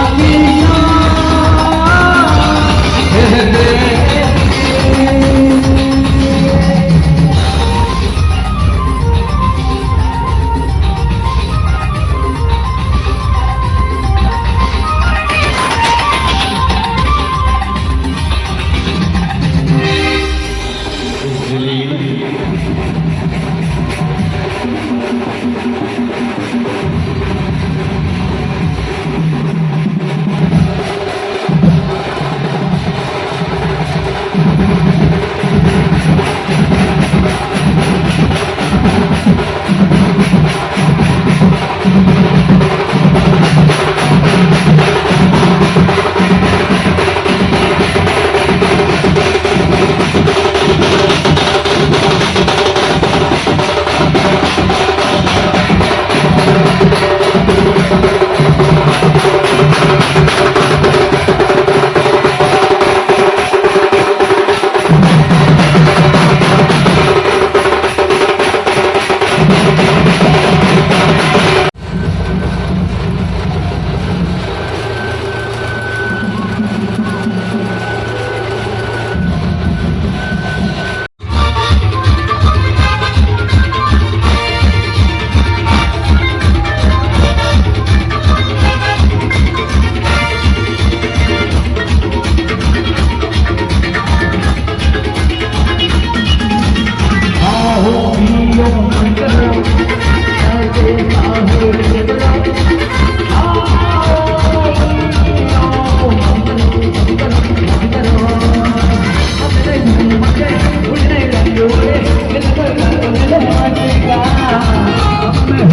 I'll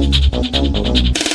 バンバンバン。